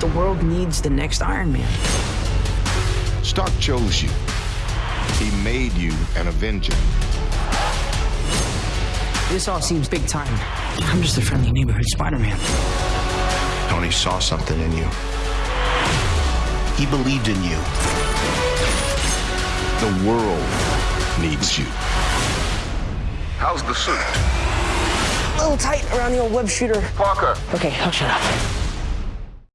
The world needs the next Iron Man. Stark chose you. He made you an Avenger. This all seems big time. I'm just a friendly neighborhood Spider-Man. Tony saw something in you. He believed in you. The world needs you. How's the suit? A little tight around the old web shooter. Parker. Okay, I'll shut up.